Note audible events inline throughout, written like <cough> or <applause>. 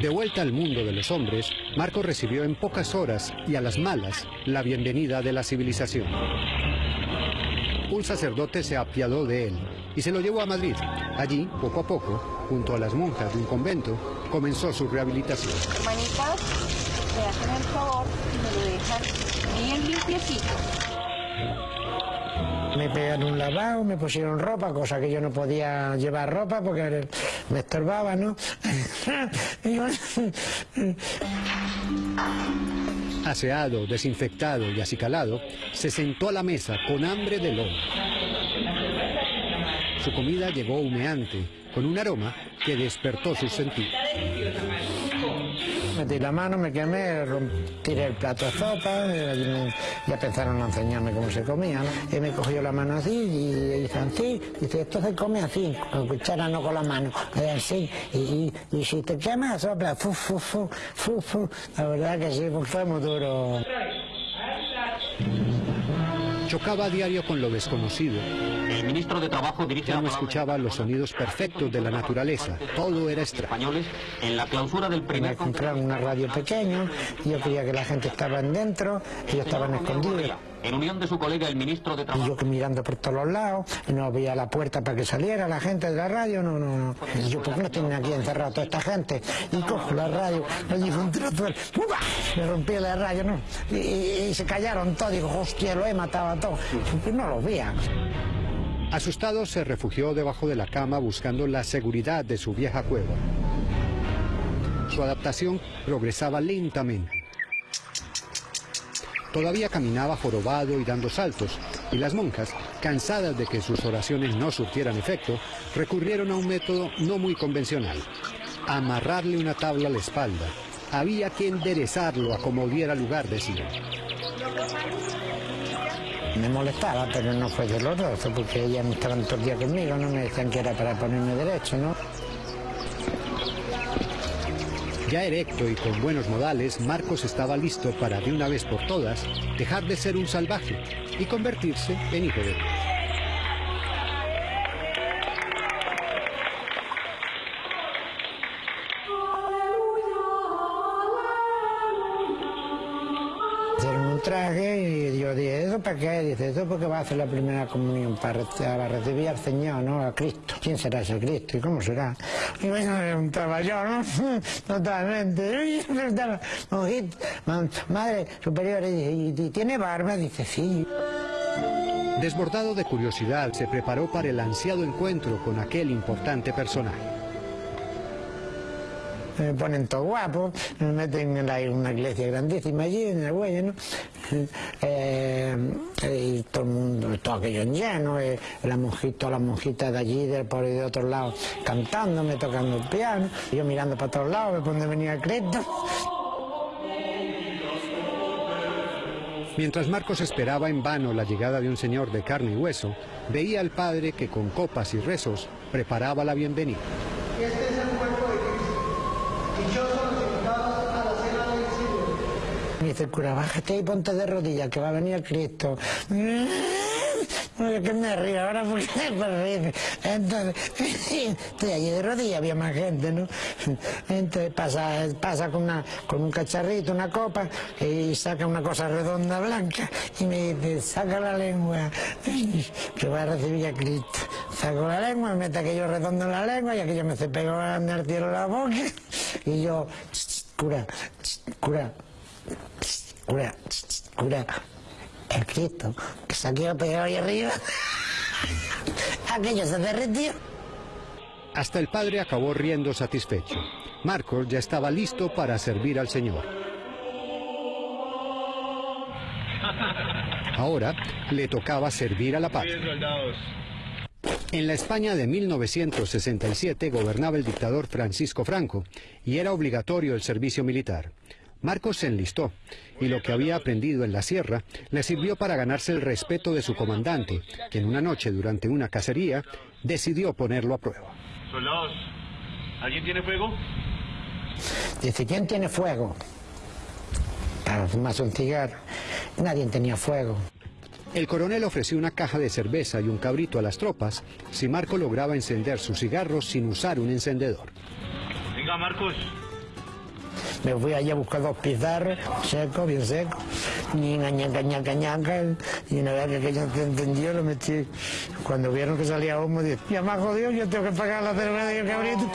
De vuelta al mundo de los hombres, Marco recibió en pocas horas y a las malas la bienvenida de la civilización. Un sacerdote se apiadó de él y se lo llevó a Madrid. Allí, poco a poco, junto a las monjas de un convento, comenzó su rehabilitación. Hermanitas, me hacen el favor y me lo dejan bien limpiecito. Me pegaron un lavado, me pusieron ropa, cosa que yo no podía llevar ropa porque me estorbaba, ¿no? <laughs> Aseado, desinfectado y acicalado, se sentó a la mesa con hambre de lobo. Su comida llegó humeante, con un aroma que despertó sus sentidos. Metí la mano, me quemé, tiré el plato de sopa, y ya empezaron a enseñarme cómo se comía. Y me cogió la mano así y hizo así, dice, esto se come así, con cuchara no con la mano, así, y, y, si te quemas sopla, fu, fu, fu, fu, fu. La verdad que sí, fue muy duro. Chocaba a diario con lo desconocido. El ministro de Trabajo dirige Ya no escuchaba los sonidos perfectos de la naturaleza. Todo era extraño. españoles en la clausura del Me primer compraron una radio pequeña, yo creía que la gente estaba dentro, ellos estaban escondidos. En unión de su colega el ministro de Y Trabajo. yo que mirando por todos los lados, y no veía la puerta para que saliera la gente de la radio, no, no, no. Y yo, ¿por qué no tienen aquí encerrado toda esta gente? Y cojo la radio, me dijo un trozo, me rompí la radio, ¿no? Y, y- y se callaron todos, digo, hostia, lo he matado a todos. Y no los veía. Asustado se refugió debajo de la cama buscando la seguridad de su vieja cueva. Su adaptación progresaba lentamente. Todavía caminaba jorobado y dando saltos, y las monjas, cansadas de que sus oraciones no surtieran efecto, recurrieron a un método no muy convencional, amarrarle una tabla a la espalda. Había que enderezarlo a como diera lugar, decían. Me molestaba, pero no fue doloroso, porque ellas estaban todo el día conmigo, no me decían que era para ponerme derecho, ¿no? Ya erecto y con buenos modales, Marcos estaba listo para de una vez por todas dejar de ser un salvaje y convertirse en hijo de Dios. Hicieron un traje y yo dije, ¿eso para qué? Dice, eso porque va a hacer la primera comunión para, recibir al Señor, ¿no? A Cristo. ¿Quién será ese Cristo y cómo será? Y me preguntaba yo, ¿no? <laughs> Totalmente. <laughs> Y me preguntaba, "Monjita, ma- Madre superior, ¿y, y tiene barba? Dice, sí. Desbordado de curiosidad, se preparó para el ansiado encuentro con aquel importante personaje. Me ponen todo guapo, me meten en la- una iglesia grandísima allí, en el Güelle, ¿no? Eh, y todo el mundo, todo aquello lleno, eh, la monjita, las monjitas de allí, del por y de otros lados, cantándome, tocando el piano, y yo mirando para todos lados, de donde venía Cristo. Mientras Marcos esperaba en vano la llegada de un señor de carne y hueso, veía al padre que con copas y rezos preparaba la bienvenida. Este es el dichosos los invitados a la cena del Señor. Me dice el cura, y ponte de rodillas, que va a venir Cristo. Oye, que me río ahora porque me río. Entonces, <laughs> estoy allí de rodillas, había más gente, ¿no? Entonces pasa, pasa con, una, con un cacharrito, una copa, y saca una cosa redonda blanca, y me dice, saca la lengua, <laughs> que va a recibir a Cristo. Saco la lengua, me mete aquello redondo en la lengua, y aquello me se pegó grande al cielo la boca, y yo, cura, cura, cura, cura, el Cristo, que se ha quedado pegado ahí arriba. <laughs> Aquello se derritió. Hasta el padre acabó riendo satisfecho. Marcos ya estaba listo para servir al Señor. Ahora le tocaba servir a la patria. En la España de 1967 gobernaba el dictador Francisco Franco y era obligatorio el servicio militar. Marcos se enlistó y lo que había aprendido en la sierra le sirvió para ganarse el respeto de su comandante, que en una noche durante una cacería decidió ponerlo a prueba. Soldados, ¿alguien tiene fuego? Dice, ¿quién tiene fuego? Para fumarse un cigarro. Nadie tenía fuego. El coronel ofreció una caja de cerveza y un cabrito a las tropas si Marco lograba encender sus cigarros sin usar un encendedor. Venga, Marcos. Me fui allá a buscar dos pizarros, secos, bien secos, ñica, ñaca, ñaca, ñaca, y una vez que aquello se entendió, lo metí. Cuando vieron que salía humo, dije, ya me ha jodido, yo tengo que pagar la cerveza y el cabrito.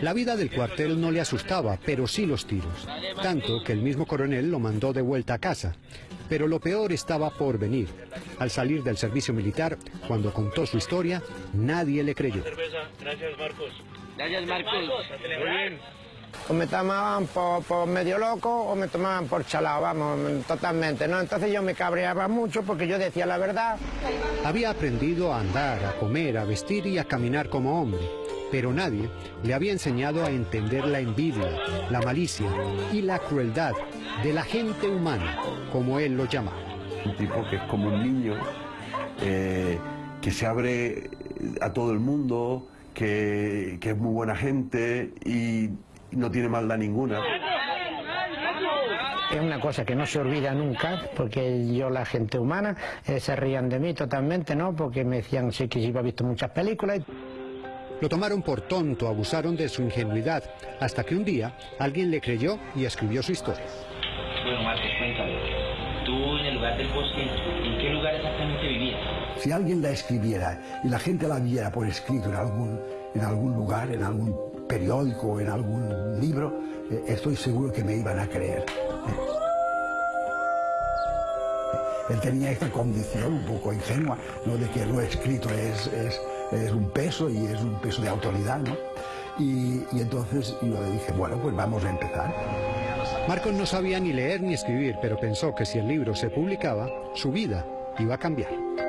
La vida del cuartel no le asustaba, pero sí los tiros. Tanto que el mismo coronel lo mandó de vuelta a casa. Pero lo peor estaba por venir. Al salir del servicio militar, cuando contó su historia, nadie le creyó. Gracias, Marcos. Gracias, Marcos. Muy bien. O me tomaban por, por medio loco o me tomaban por chalado, vamos, totalmente, ¿no? Entonces yo me cabreaba mucho porque yo decía la verdad. Había aprendido a andar, a comer, a vestir y a caminar como hombre, pero nadie le había enseñado a entender la envidia, la malicia y la crueldad de la gente humana, como él lo llamaba. un tipo que es como un niño, eh, que se abre a todo el mundo, que, que es muy buena gente y no tiene maldad ninguna. Es una cosa que no se olvida nunca, porque yo, la gente humana, eh, se rían de mí totalmente, ¿no? Porque me decían, sí, que yo he visto muchas películas. Lo tomaron por tonto, abusaron de su ingenuidad, hasta que un día alguien le creyó y escribió su historia. Bueno, Marcos, cuéntame. Tú en el lugar del bosque, ¿en qué lugar exactamente vivías? Si alguien la escribiera y la gente la viera por escrito en algún, en algún lugar, en algún periódico, en algún libro, eh, estoy seguro que me iban a creer. Él tenía esta condición un poco ingenua, ¿no? de que lo escrito es, es, es un peso y es un peso de autoridad. ¿no? Y, y entonces yo le dije, bueno, pues vamos a empezar. Marcos no sabía ni leer ni escribir, pero pensó que si el libro se publicaba, su vida iba a cambiar.